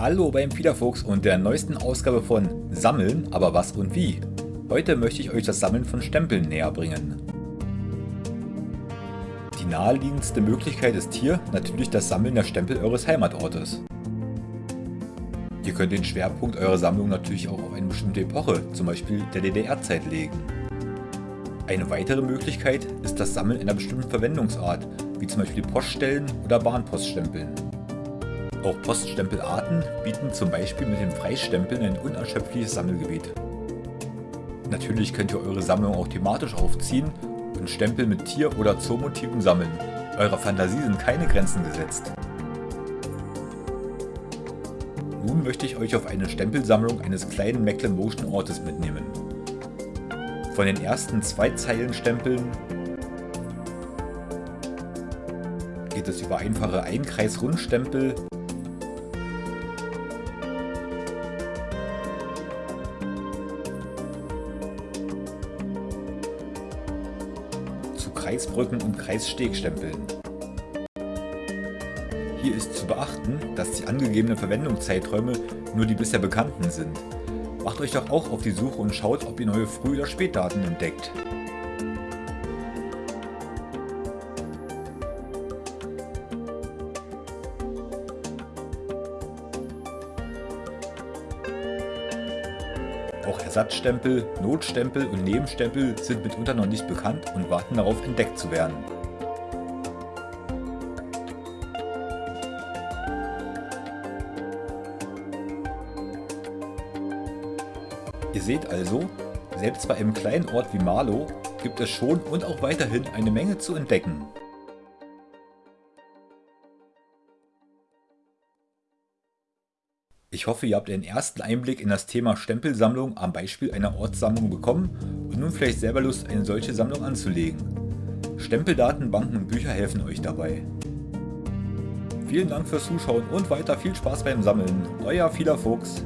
Hallo beim Fiederfuchs und der neuesten Ausgabe von Sammeln, aber was und wie. Heute möchte ich euch das Sammeln von Stempeln näher bringen. Die naheliegendste Möglichkeit ist hier natürlich das Sammeln der Stempel eures Heimatortes. Ihr könnt den Schwerpunkt eurer Sammlung natürlich auch auf eine bestimmte Epoche, zum Beispiel der DDR-Zeit legen. Eine weitere Möglichkeit ist das Sammeln einer bestimmten Verwendungsart, wie zum Beispiel Poststellen oder Bahnpoststempeln. Auch Poststempelarten bieten zum Beispiel mit den Freistempeln ein unerschöpfliches Sammelgebiet. Natürlich könnt ihr eure Sammlung auch thematisch aufziehen und Stempel mit Tier- oder Zoomotiven sammeln. Eurer Fantasie sind keine Grenzen gesetzt. Nun möchte ich euch auf eine Stempelsammlung eines kleinen Mecklenburgischen mitnehmen. Von den ersten zwei Zeilen Stempeln geht es über einfache Einkreis-Rundstempel Kreisbrücken und Kreisstegstempeln. Hier ist zu beachten, dass die angegebenen Verwendungszeiträume nur die bisher bekannten sind. Macht euch doch auch auf die Suche und schaut, ob ihr neue Früh- oder Spätdaten entdeckt. Auch Ersatzstempel, Notstempel und Nebenstempel sind mitunter noch nicht bekannt und warten darauf entdeckt zu werden. Ihr seht also, selbst bei einem kleinen Ort wie Marlow gibt es schon und auch weiterhin eine Menge zu entdecken. Ich hoffe, ihr habt einen ersten Einblick in das Thema Stempelsammlung am Beispiel einer Ortssammlung bekommen und nun vielleicht selber Lust, eine solche Sammlung anzulegen. Stempeldatenbanken und Bücher helfen euch dabei. Vielen Dank fürs Zuschauen und weiter viel Spaß beim Sammeln. Euer Vieler Fuchs.